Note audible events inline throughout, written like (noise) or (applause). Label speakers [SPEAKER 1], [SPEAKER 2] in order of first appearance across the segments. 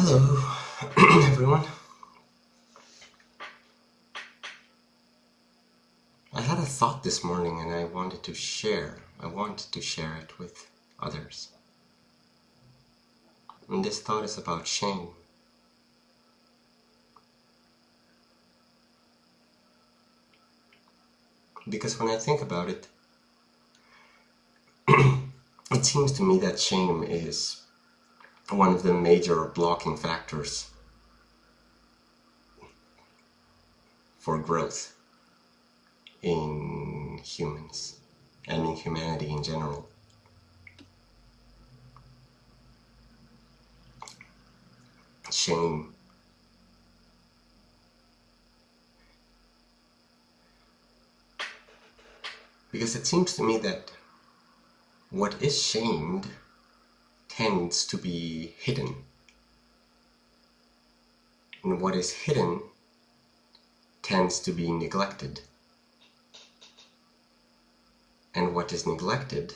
[SPEAKER 1] Hello, (clears throat) everyone. I had a thought this morning and I wanted to share. I wanted to share it with others. And this thought is about shame. Because when I think about it, (clears throat) it seems to me that shame is one of the major blocking factors for growth in humans and in humanity in general. Shame. Because it seems to me that what is shamed tends to be hidden. And what is hidden tends to be neglected. And what is neglected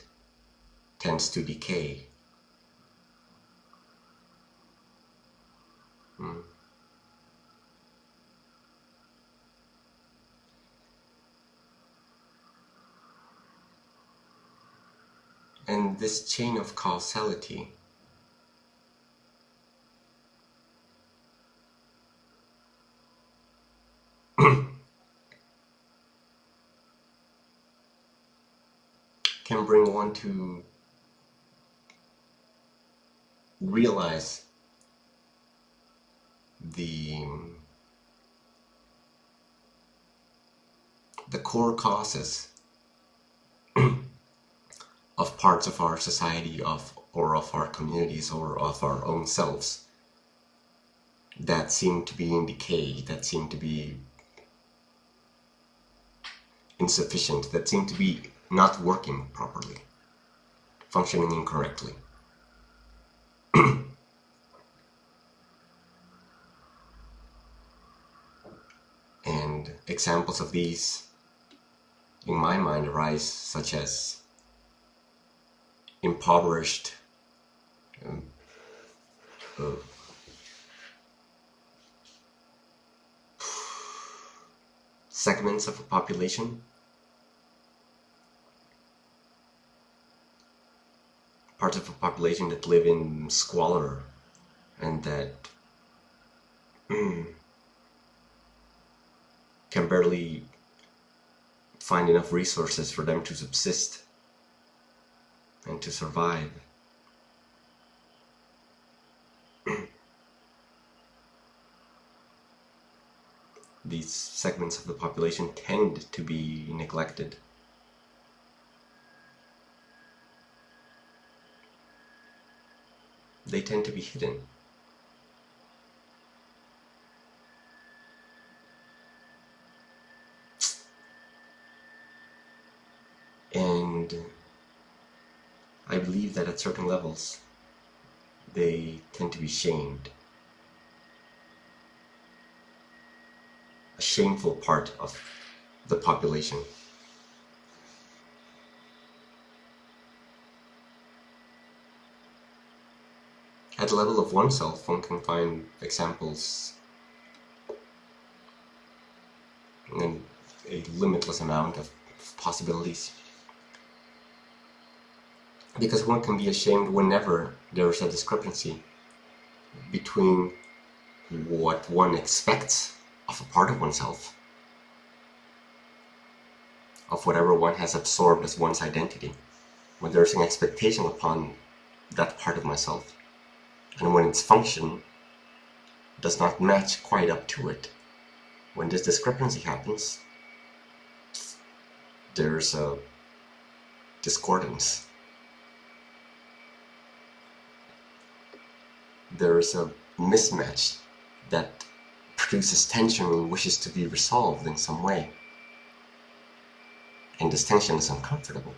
[SPEAKER 1] tends to decay. Hmm. And this chain of causality. (clears throat) Can bring one to realize the the core causes of parts of our society of or of our communities or of our own selves that seem to be in decay, that seem to be insufficient, that seem to be not working properly, functioning incorrectly. (clears throat) and examples of these in my mind arise such as impoverished. Um, uh, segments of a population. Parts of a population that live in squalor and that can barely find enough resources for them to subsist and to survive. (clears throat) These segments of the population tend to be neglected. They tend to be hidden. And I believe that at certain levels, they tend to be shamed. A shameful part of the population. At the level of oneself, one can find examples in a limitless amount of possibilities because one can be ashamed whenever there is a discrepancy between what one expects of a part of oneself, of whatever one has absorbed as one's identity, when there's an expectation upon that part of myself, and when its function does not match quite up to it, when this discrepancy happens, there's a discordance there is a mismatch that produces tension and wishes to be resolved in some way. And this tension is uncomfortable.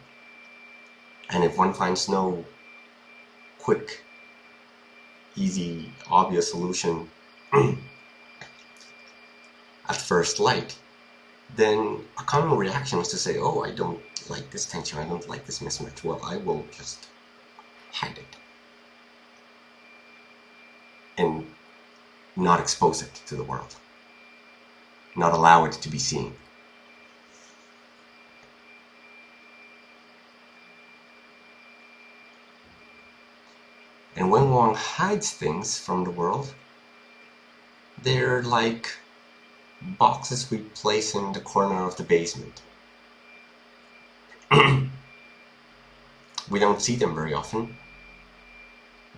[SPEAKER 1] And if one finds no quick, easy, obvious solution (clears throat) at first light, then a common reaction is to say, oh, I don't like this tension, I don't like this mismatch. Well, I will just hide it and not expose it to the world, not allow it to be seen. And when one hides things from the world, they're like boxes we place in the corner of the basement. (clears throat) we don't see them very often.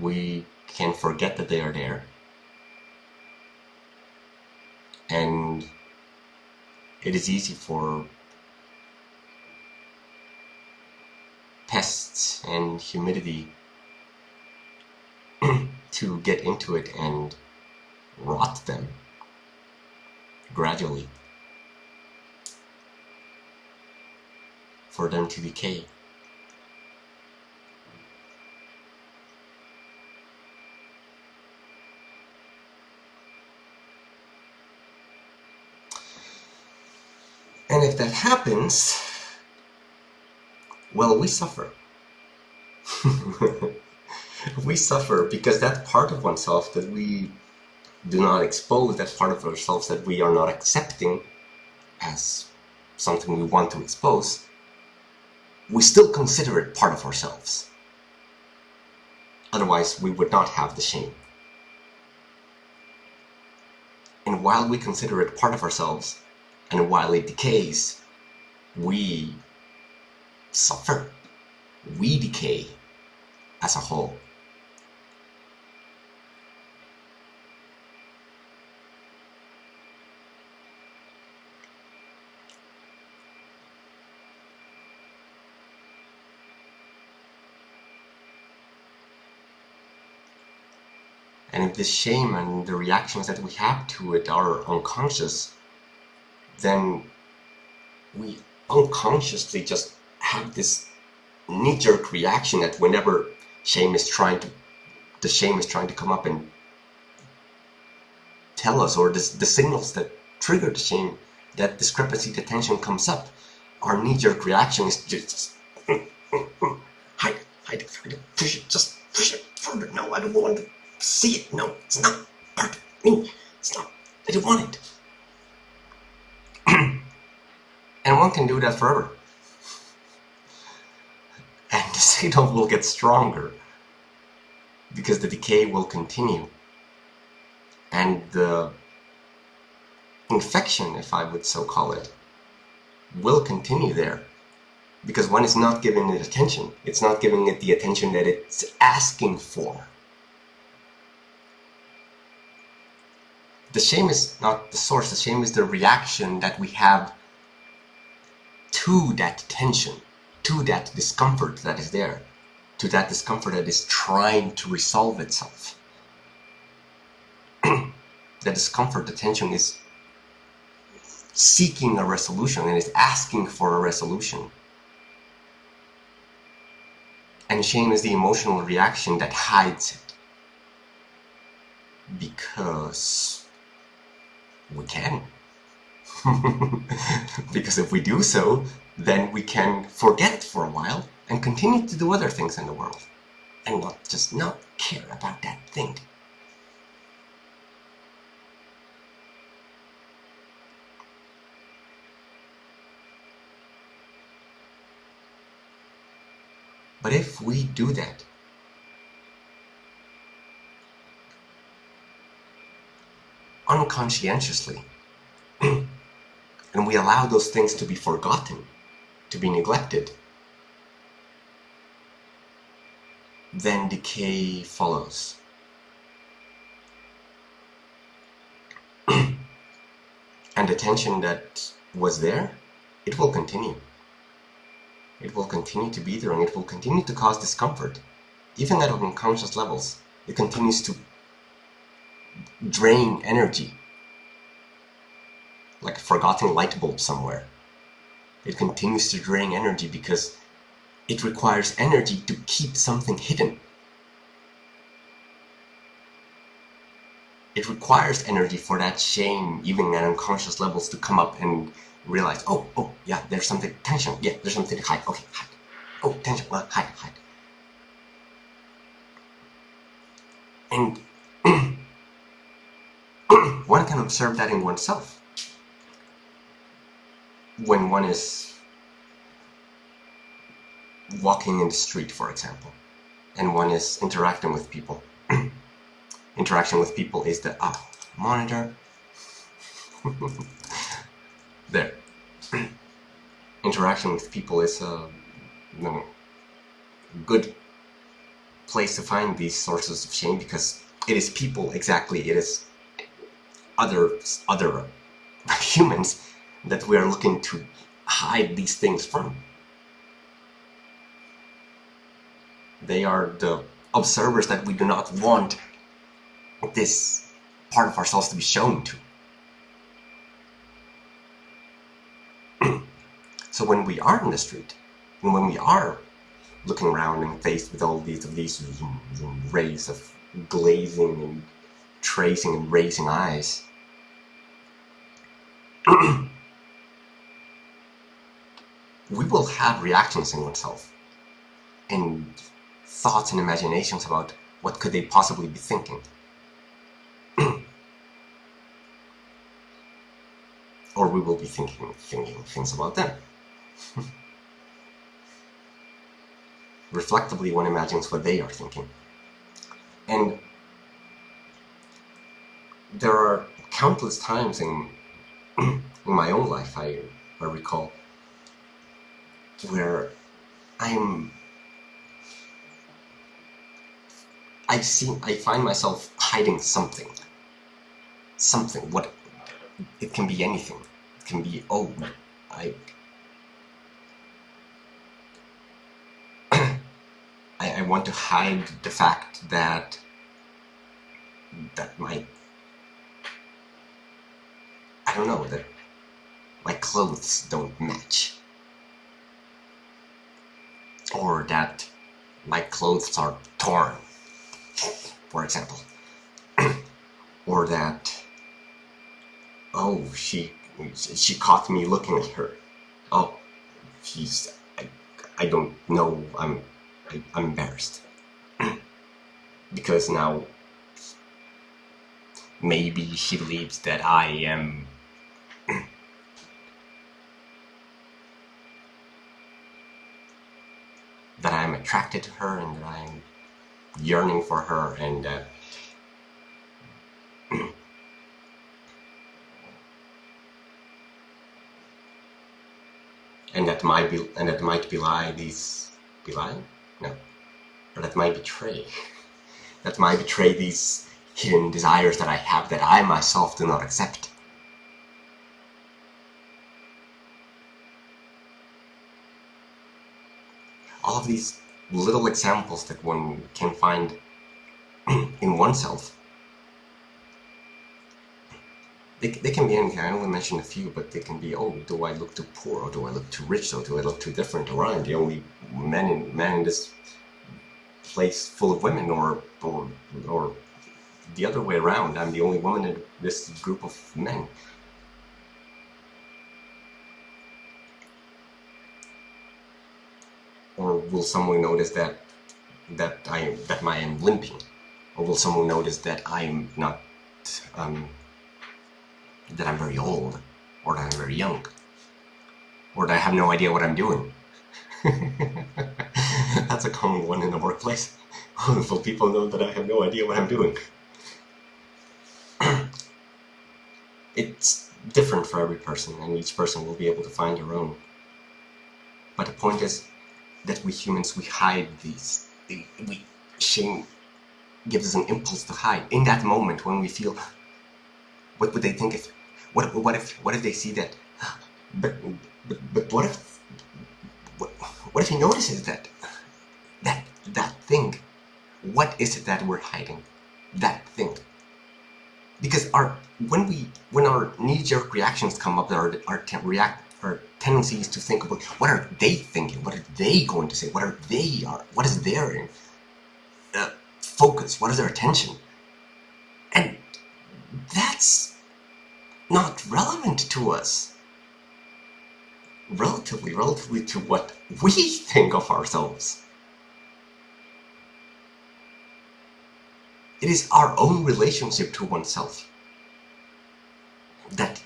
[SPEAKER 1] We can forget that they are there. And it is easy for pests and humidity (clears throat) to get into it and rot them gradually for them to decay. And that happens, well, we suffer. (laughs) we suffer because that part of oneself that we do not expose, that part of ourselves that we are not accepting as something we want to expose, we still consider it part of ourselves. Otherwise, we would not have the shame. And while we consider it part of ourselves, and while it decays, we suffer. We decay as a whole. And if the shame and the reactions that we have to it are unconscious, then we unconsciously just have this knee-jerk reaction that whenever shame is trying to, the shame is trying to come up and tell us, or the, the signals that trigger the shame, that discrepancy, the tension comes up, our knee-jerk reaction is just (laughs) hide, hide it, hide it, push it, just push it further. No, I don't want to see it. No, it's not part of me. It's not. I don't want it. (clears throat) and one can do that forever. And (laughs) the signal will get stronger because the decay will continue. And the infection, if I would so call it, will continue there because one is not giving it attention. It's not giving it the attention that it's asking for. The shame is not the source, the shame is the reaction that we have to that tension, to that discomfort that is there, to that discomfort that is trying to resolve itself. (clears throat) the discomfort, the tension is seeking a resolution and is asking for a resolution. And shame is the emotional reaction that hides it. Because we can. (laughs) because if we do so, then we can forget for a while and continue to do other things in the world and not just not care about that thing. But if we do that, unconscientiously. (clears throat) and we allow those things to be forgotten, to be neglected. Then decay follows. (clears throat) and the tension that was there, it will continue. It will continue to be there and it will continue to cause discomfort. Even at unconscious levels, it continues to drain energy. Like a forgotten light bulb somewhere. It continues to drain energy because it requires energy to keep something hidden. It requires energy for that shame, even at unconscious levels, to come up and realize, oh, oh, yeah, there's something, tension, yeah, there's something to hide, okay, hide. Oh, tension, well, hide, hide. And one can observe that in oneself. When one is walking in the street, for example, and one is interacting with people. (clears throat) Interaction with people is the ah, monitor. (laughs) there. (clears throat) Interaction with people is a know, good place to find these sources of shame because it is people exactly it is other other (laughs) humans that we are looking to hide these things from they are the observers that we do not want this part of ourselves to be shown to (clears throat) so when we are in the street and when we are looking around and faced with all these of these rays of glazing and tracing and raising eyes. (clears throat) we will have reactions in oneself and thoughts and imaginations about what could they possibly be thinking. (clears throat) or we will be thinking, thinking things about them. (laughs) reflectively one imagines what they are thinking. And there are countless times in, (clears throat) in my own life, I, I recall, where I'm I see I find myself hiding something. Something. What it can be anything. It can be oh I (clears throat) I, I want to hide the fact that that my I don't know that my clothes don't match. Or that my clothes are torn for example. (clears throat) Or that oh she she caught me looking at her. Oh she's I, I don't know I'm I, am embarrassed. (clears throat) Because now maybe she believes that I am that I am attracted to her and that I am yearning for her and uh, that (clears throat) and that might be and that might belie these belie no. But that might betray. (laughs) that might betray these hidden desires that I have that I myself do not accept. All of these little examples that one can find (clears throat) in oneself they, they can be anything. I only mentioned a few, but they can be, oh, do I look too poor, or do I look too rich, or do I look too different, or I'm the only man in, man in this place full of women, or, or, or the other way around, I'm the only woman in this group of men. Or will someone notice that that I that I am limping? Or will someone notice that I'm not um, that I'm very old, or that I'm very young, or that I have no idea what I'm doing. (laughs) That's a common one in the workplace. (laughs) Wonderful people know that I have no idea what I'm doing. (clears throat) it's different for every person, and each person will be able to find their own. But the point is that we humans, we hide these. We, shame gives us an impulse to hide. In that moment when we feel, what would they think if what, what if what if they see that? But but, but what if what, what if he notices that that that thing? What is it that we're hiding? That thing. Because our when we when our knee-jerk reactions come up, our our react our tendency is to think about what are they thinking? What are they going to say? What are they are? What is their uh, focus? What is their attention? And that's not relevant to us. Relatively, relatively to what we think of ourselves. It is our own relationship to oneself that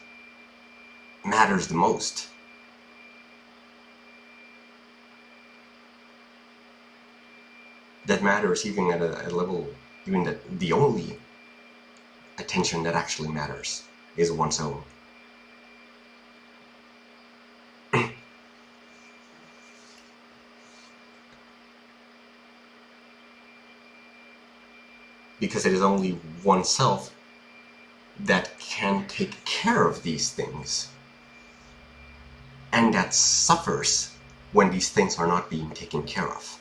[SPEAKER 1] matters the most. That matters even at a, a level, even that the only attention that actually matters is one's own. (clears throat) because it is only oneself that can take care of these things and that suffers when these things are not being taken care of.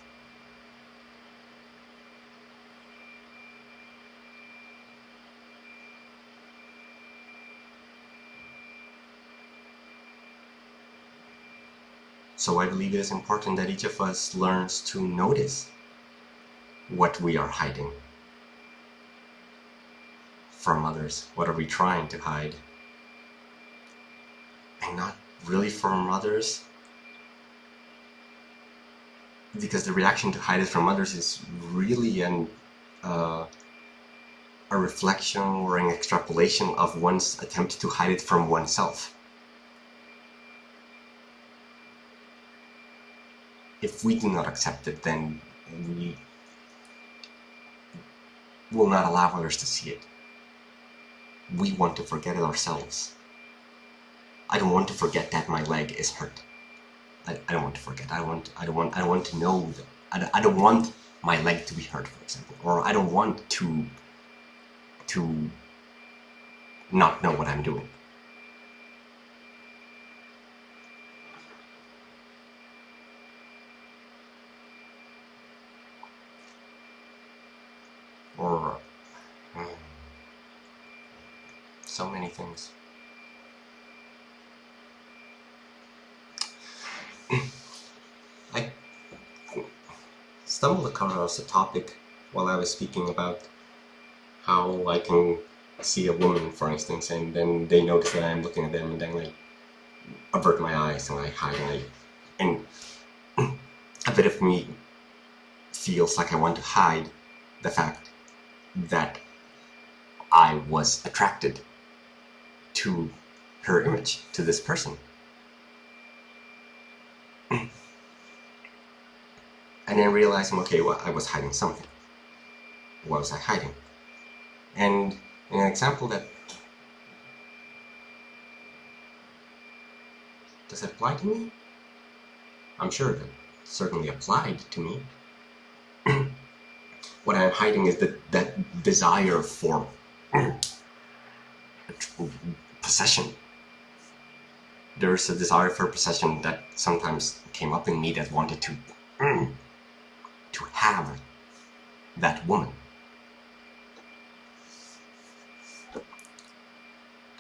[SPEAKER 1] So I believe it is important that each of us learns to notice what we are hiding from others? What are we trying to hide? And not really from others. Because the reaction to hide it from others is really an, uh, a reflection or an extrapolation of one's attempt to hide it from oneself. If we do not accept it, then we will not allow others to see it we want to forget it ourselves. I don't want to forget that my leg is hurt. I, I don't want to forget. I want. I don't want. I don't want to know that. I don't, I don't want my leg to be hurt, for example, or I don't want to to not know what I'm doing. Or so many things. (clears throat) I stumbled across a topic while I was speaking about how I can see a woman, for instance, and then they notice that I'm looking at them, and then I avert my eyes and I hide, and I, (clears throat) and a bit of me feels like I want to hide the fact that I was attracted to her image, to this person. (clears throat) and then realizing, okay, well, I was hiding something. What was I hiding? And an example that does it apply to me? I'm sure that certainly applied to me. (clears throat) what I'm hiding is that that desire for (clears throat) possession. There's a desire for possession that sometimes came up in me that wanted to mm, to have that woman.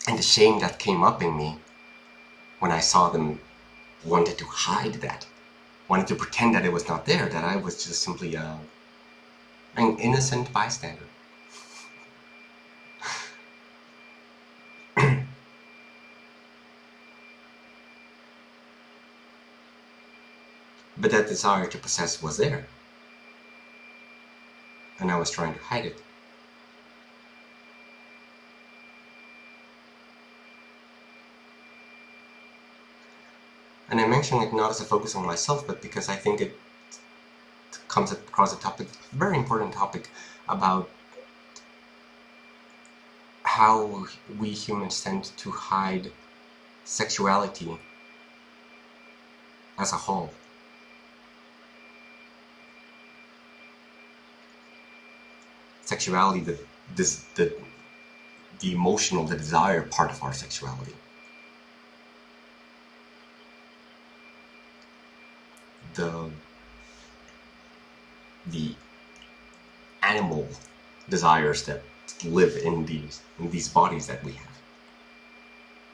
[SPEAKER 1] And the shame that came up in me when I saw them wanted to hide that, wanted to pretend that it was not there, that I was just simply a, an innocent bystander. But that desire to possess was there. And I was trying to hide it. And I mention it not as a focus on myself, but because I think it comes across a topic, very important topic, about how we humans tend to hide sexuality as a whole. Sexuality, the this the the emotional, the desire part of our sexuality. The the animal desires that live in these in these bodies that we have.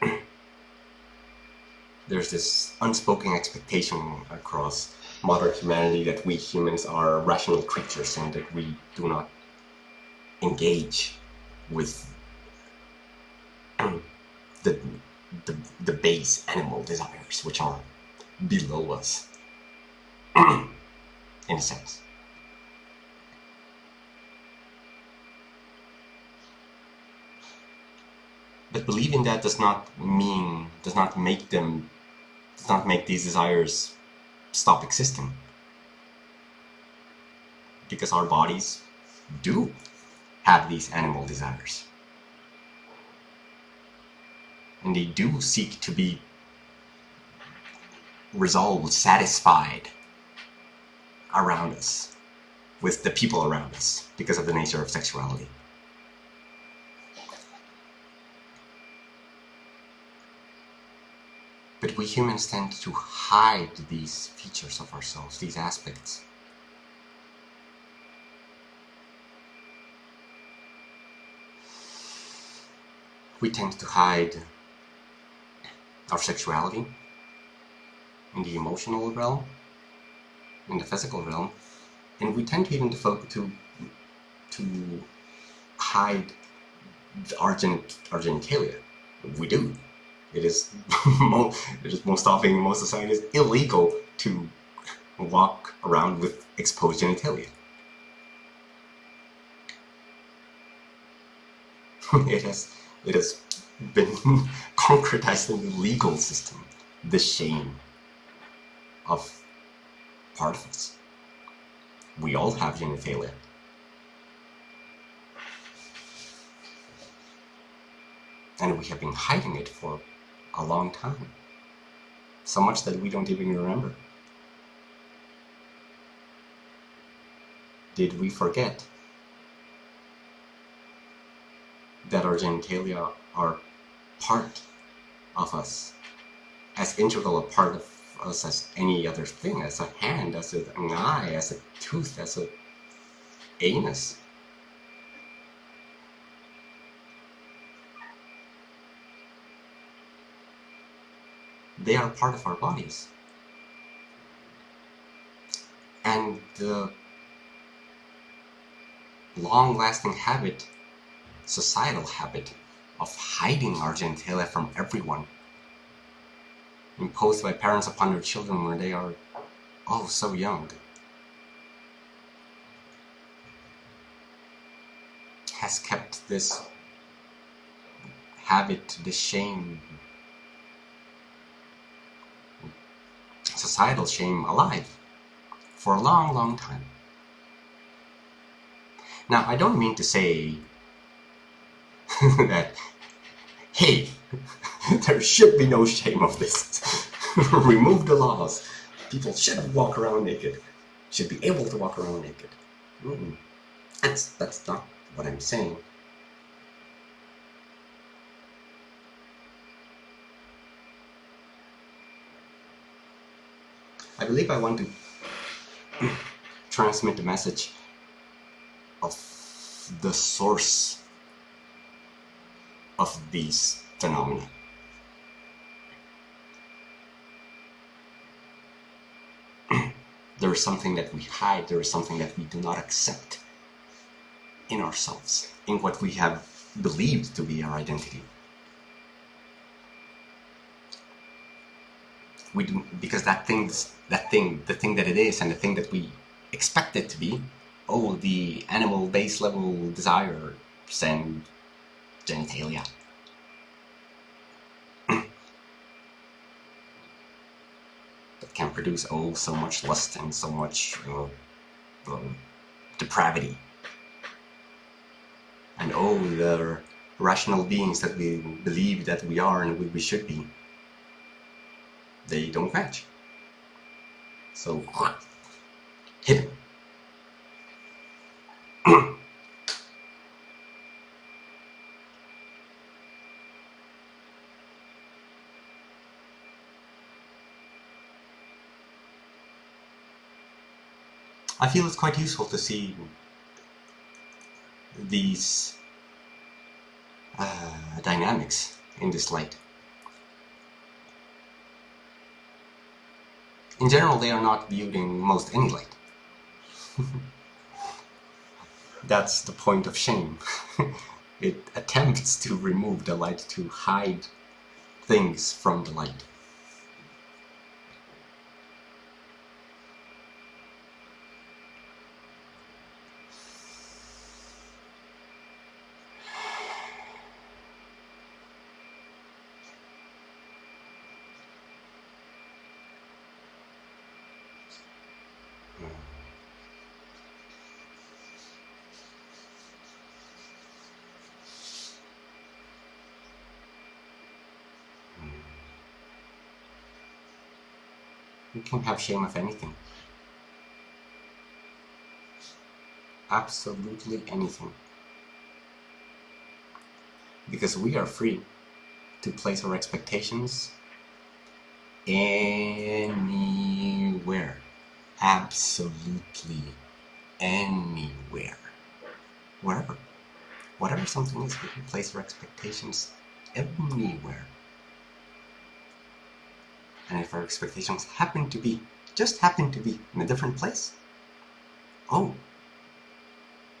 [SPEAKER 1] (clears throat) There's this unspoken expectation across modern humanity that we humans are rational creatures and that we do not engage with um, the, the, the base animal desires, which are below us, (clears throat) in a sense. But believing that does not mean, does not make them, does not make these desires stop existing. Because our bodies do have these animal desires. And they do seek to be resolved, satisfied around us, with the people around us, because of the nature of sexuality. But we humans tend to hide these features of ourselves, these aspects. We tend to hide our sexuality in the emotional realm, in the physical realm, and we tend to even to to, to hide our, gen our genitalia. We do. It is, (laughs) it is most often in most societies illegal to walk around with exposed genitalia. (laughs) it has it has been (laughs) concretized in the legal system, the shame of part of us. We all have genitalia. And we have been hiding it for a long time. So much that we don't even remember. Did we forget that our genitalia are part of us, as integral a part of us as any other thing, as a hand, as an eye, as a tooth, as an anus. They are part of our bodies. And the long-lasting habit, societal habit, of hiding our genitalia from everyone imposed by parents upon their children when they are oh so young has kept this habit, this shame, societal shame alive for a long, long time. Now, I don't mean to say (laughs) that, hey, (laughs) there should be no shame of this. (laughs) Remove the laws. People should walk around naked. Should be able to walk around naked. Mm. That's, that's not what I'm saying. I believe I want to (clears throat) transmit the message of the source of these phenomena. (clears throat) there is something that we hide, there is something that we do not accept in ourselves, in what we have believed to be our identity. We do, because that thing, that thing, the thing that it is, and the thing that we expect it to be, oh, the animal base level desire and genitalia. that (clears throat) can produce oh so much lust and so much uh, uh, depravity and oh, the rational beings that we believe that we are and we, we should be, they don't match. So, (clears throat) hit I feel it's quite useful to see these uh, dynamics in this light. In general, they are not viewed in most any light. (laughs) That's the point of shame. (laughs) it attempts to remove the light, to hide things from the light. We can have shame of anything. Absolutely anything. Because we are free to place our expectations anywhere. Absolutely anywhere. Wherever. Whatever something is, we can place our expectations anywhere. And if our expectations happen to be, just happen to be, in a different place, oh,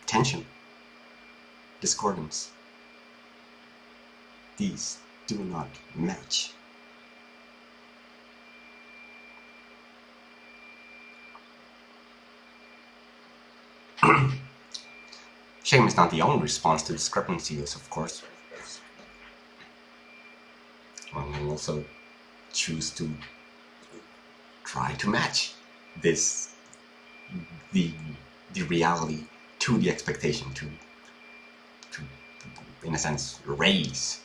[SPEAKER 1] tension, discordance, these do not match. (clears throat) Shame is not the only response to discrepancies, of course. Also choose to try to match this the the reality to the expectation to to in a sense raise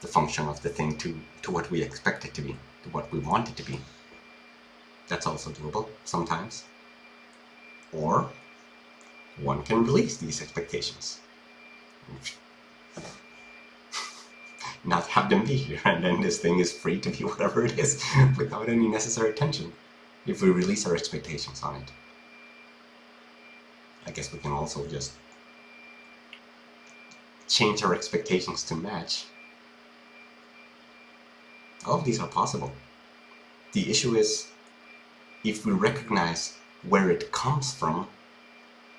[SPEAKER 1] the function of the thing to to what we expect it to be to what we want it to be. That's also doable sometimes. Or one can release these expectations not have them be here, (laughs) and then this thing is free to be (laughs) whatever it is without any necessary tension if we release our expectations on it. I guess we can also just change our expectations to match. All of these are possible. The issue is if we recognize where it comes from,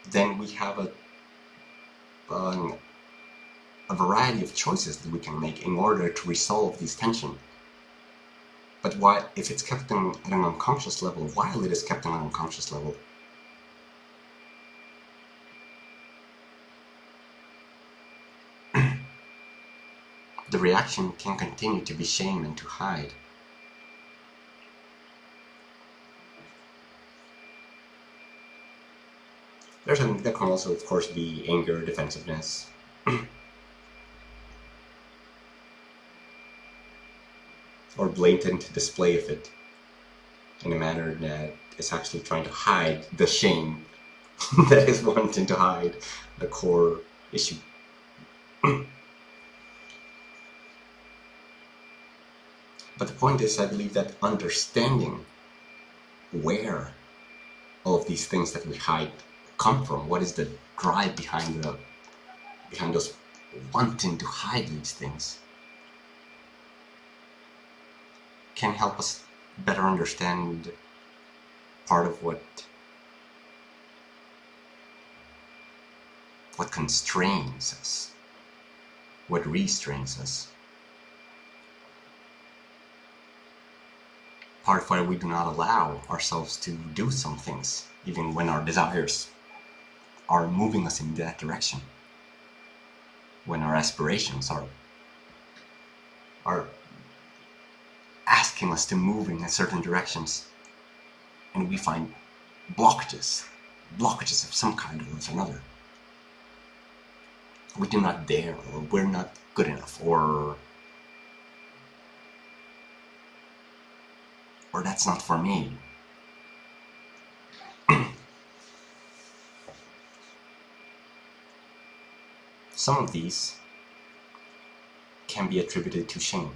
[SPEAKER 1] then we have a an a variety of choices that we can make in order to resolve this tension. But why, if it's kept in, at an unconscious level, while it is kept at an unconscious level, (clears throat) the reaction can continue to be shame and to hide. There's an, there can also, of course, be anger, defensiveness. (clears throat) or blatant display of it in a manner that is actually trying to hide the shame (laughs) that is wanting to hide the core issue. (clears throat) but the point is, I believe that understanding where all of these things that we hide come from, what is the drive behind the behind us wanting to hide these things, can help us better understand part of what what constrains us, what restrains us. Part of why we do not allow ourselves to do some things, even when our desires are moving us in that direction. When our aspirations are are asking us to move in certain directions. And we find blockages, blockages of some kind or another. We do not dare, or we're not good enough, or or that's not for me. (clears throat) Some of these can be attributed to shame.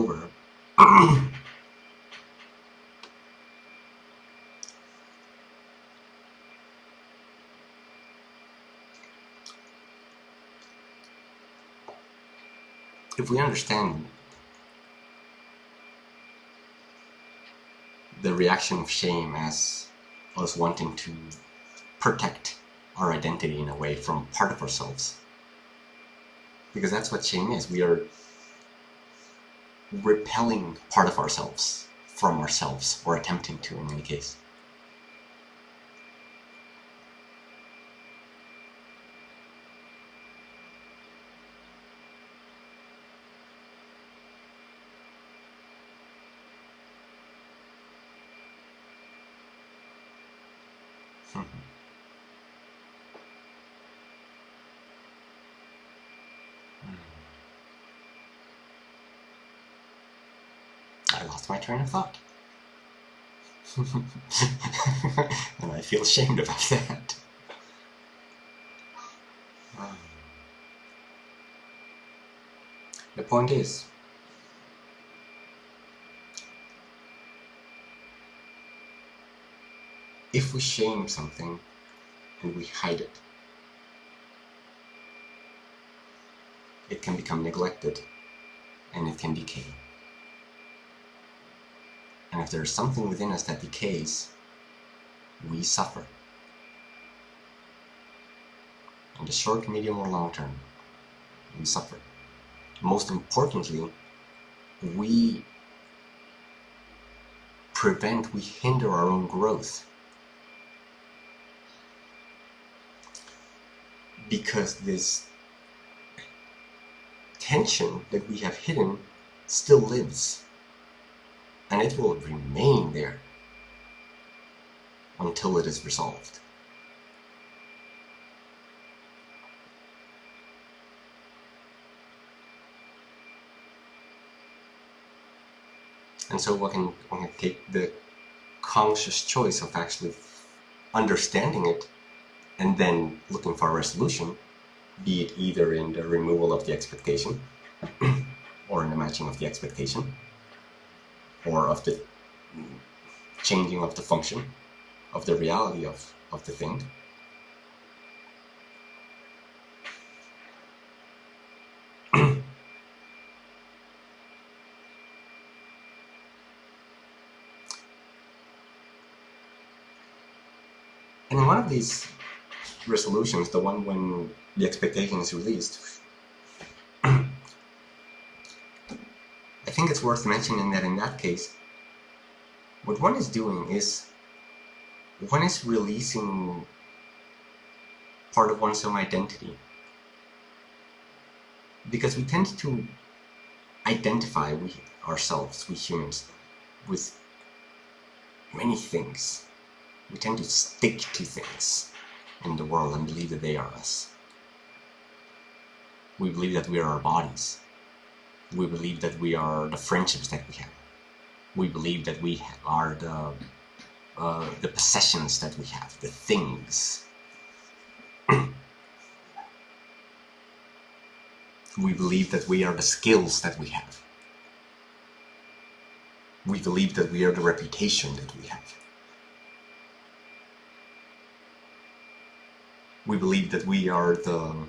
[SPEAKER 1] Moreover, (clears throat) if we understand the reaction of shame as us wanting to protect our identity in a way from part of ourselves Because that's what shame is. We are repelling part of ourselves from ourselves, or attempting to in any case. Hmm. I lost my train of thought. (laughs) and I feel ashamed about that. The point is, if we shame something and we hide it, it can become neglected and it can decay. And if there's something within us that decays, we suffer. In the short, medium, or long term, we suffer. Most importantly, we prevent, we hinder our own growth. Because this tension that we have hidden still lives and it will remain there until it is resolved. And so one can, one can take the conscious choice of actually understanding it and then looking for a resolution, be it either in the removal of the expectation (clears throat) or in the matching of the expectation, or of the changing of the function of the reality of, of the thing. (clears throat) and in one of these resolutions, the one when the expectation is released, think it's worth mentioning that in that case, what one is doing is one is releasing part of one's own identity. Because we tend to identify we ourselves, we humans, with many things. We tend to stick to things in the world and believe that they are us. We believe that we are our bodies we believe that we are the friendships that we have. We believe that we are the uh, the possessions that we have, the things. (clears throat) we believe that we are the skills that we have. We believe that we are the reputation that we have. We believe that we are the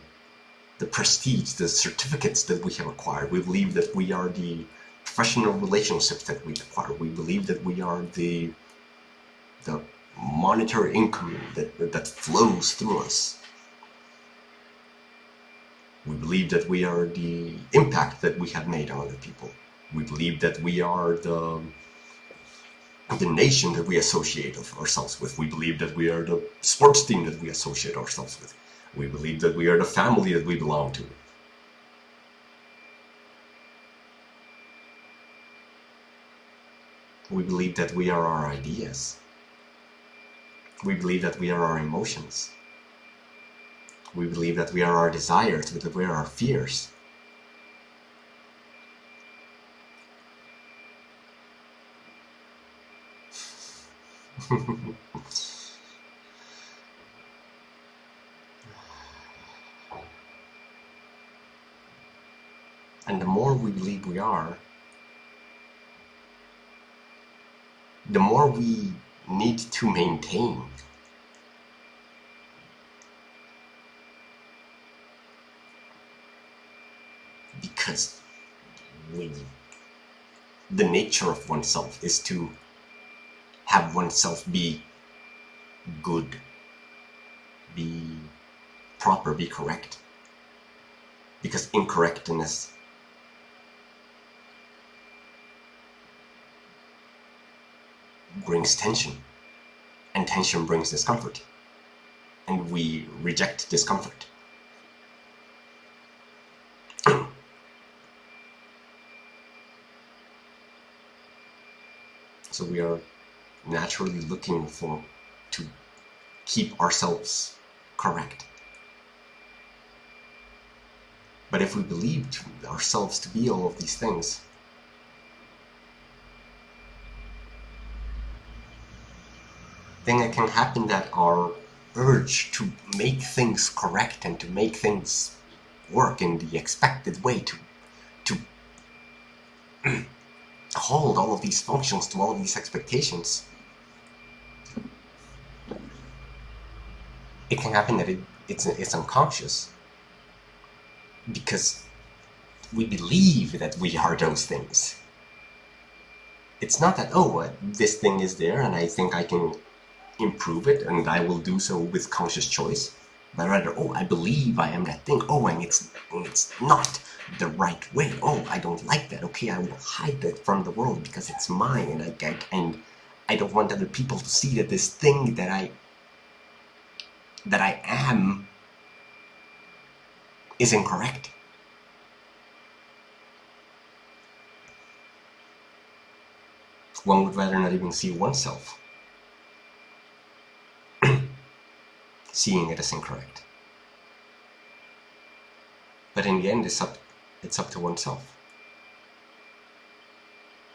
[SPEAKER 1] the prestige, the certificates that we have acquired. We believe that we are the professional relationships that we acquire. We believe that we are the the monetary income that, that flows through us. We believe that we are the impact that we have made on other people. We believe that we are the the nation that we associate ourselves with. We believe that we are the sports team that we associate ourselves with. We believe that we are the family that we belong to. We believe that we are our ideas. We believe that we are our emotions. We believe that we are our desires, that we are our fears. (laughs) And the more we believe we are, the more we need to maintain. Because we, the nature of oneself is to have oneself be good, be proper, be correct. Because incorrectness brings tension, and tension brings discomfort, and we reject discomfort. (clears throat) so we are naturally looking for to keep ourselves correct. But if we believe ourselves to be all of these things, then it can happen that our urge to make things correct and to make things work in the expected way to to (clears throat) hold all of these functions to all of these expectations it can happen that it, it's it's unconscious. Because we believe that we are those things. It's not that oh uh, this thing is there and I think I can improve it and I will do so with conscious choice. But rather oh I believe I am that thing. Oh and it's and it's not the right way. Oh I don't like that. Okay I will hide that from the world because it's mine. And I, I and I don't want other people to see that this thing that I that I am is incorrect. One would rather not even see oneself seeing it as incorrect. But in the end, it's up, it's up to oneself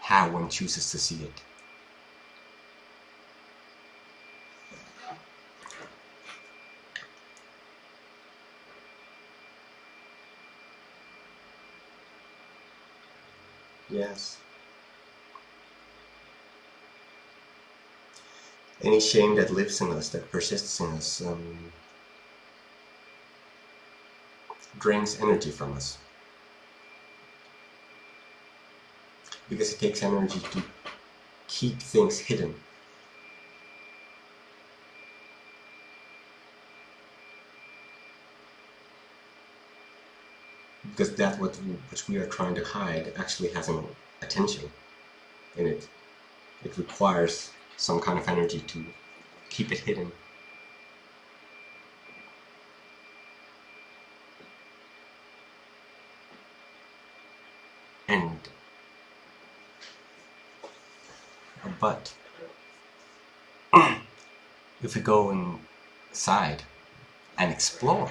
[SPEAKER 1] how one chooses to see it. Yes. Any shame that lives in us, that persists in us, um, drains energy from us. Because it takes energy to keep things hidden. Because that what which we are trying to hide actually has an attention in it. It requires some kind of energy to keep it hidden. And but (clears throat) if we go inside and explore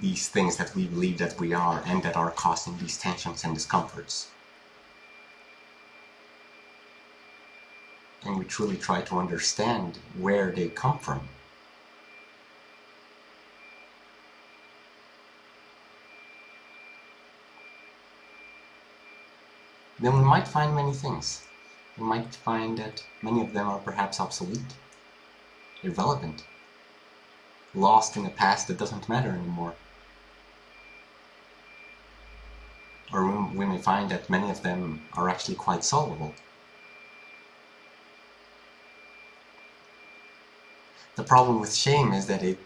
[SPEAKER 1] these things that we believe that we are and that are causing these tensions and discomforts and we truly try to understand where they come from. Then we might find many things. We might find that many of them are perhaps obsolete, irrelevant, lost in a past that doesn't matter anymore. Or we may find that many of them are actually quite solvable. The problem with shame is that it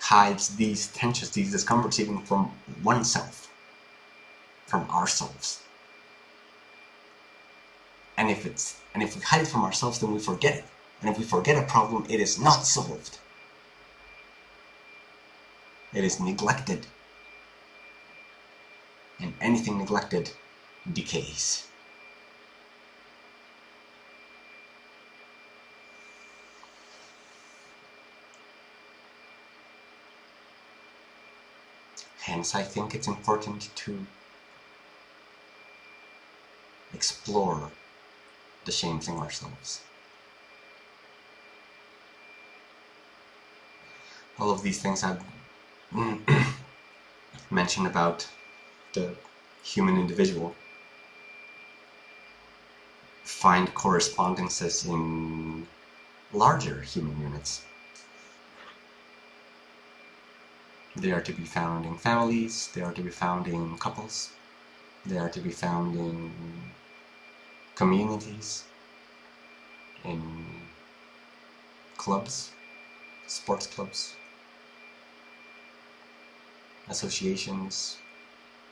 [SPEAKER 1] hides these tensions, these discomforts even from oneself, from ourselves. And if it's and if we hide it from ourselves, then we forget it. And if we forget a problem, it is not solved. It is neglected. And anything neglected decays. I think it's important to explore the shame thing ourselves. All of these things I've (clears throat) mentioned about the human individual find correspondences in larger human units. They are to be found in families, they are to be found in couples, they are to be found in communities, in clubs, sports clubs, associations,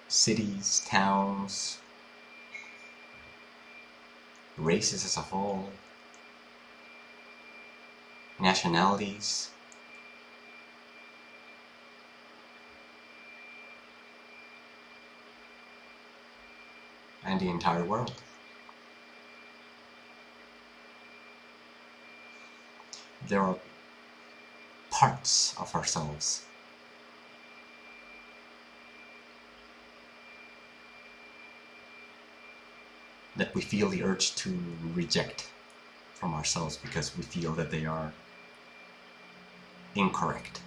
[SPEAKER 1] cities, towns, races as a whole, nationalities, and the entire world. There are parts of ourselves that we feel the urge to reject from ourselves because we feel that they are incorrect.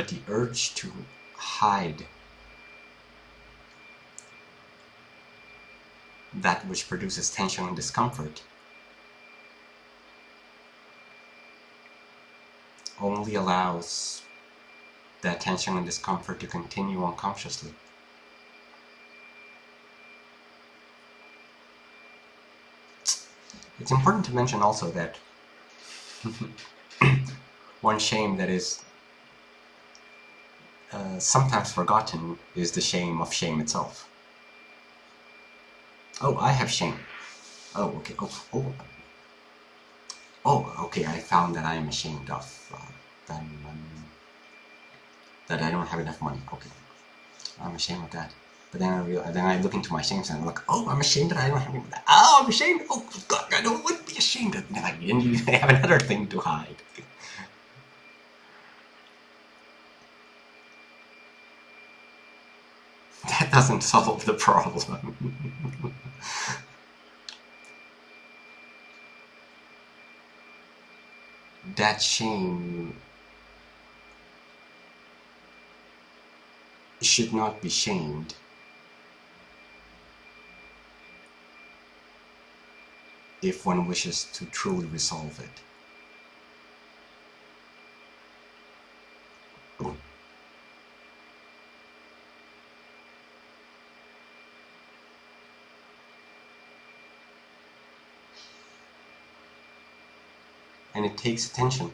[SPEAKER 1] But the urge to hide that which produces tension and discomfort only allows that tension and discomfort to continue unconsciously. It's important to mention also that (laughs) one shame that is uh, sometimes forgotten is the shame of shame itself. Oh, I have shame. Oh, okay. Oh, oh. Oh, okay. I found that I am ashamed of uh, that, um, that I don't have enough money. Okay, I'm ashamed of that. But then I then I look into my shame and I'm like, oh, I'm ashamed that I don't have any. Oh, I'm ashamed. Oh God, I don't want to be ashamed. And then I, and you (laughs) have another thing to hide. Doesn't solve the problem. that shame should not be shamed. if one wishes to truly resolve it. And it takes attention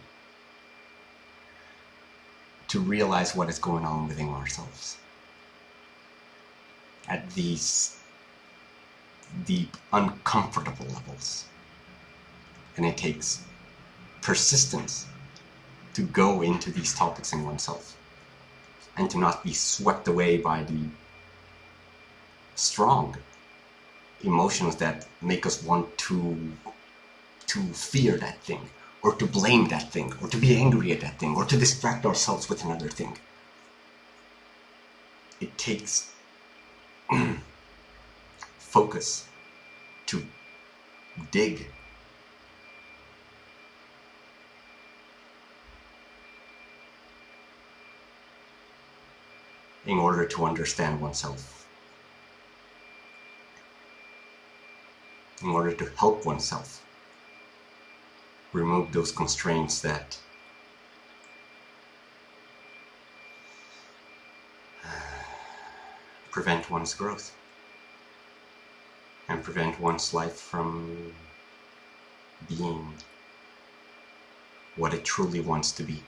[SPEAKER 1] to realize what is going on within ourselves at these deep, uncomfortable levels. And it takes persistence to go into these topics in oneself and to not be swept away by the strong emotions that make us want to to fear that thing or to blame that thing, or to be angry at that thing, or to distract ourselves with another thing. It takes (clears throat) focus to dig. In order to understand oneself, in order to help oneself remove those constraints that uh, prevent one's growth and prevent one's life from being what it truly wants to be.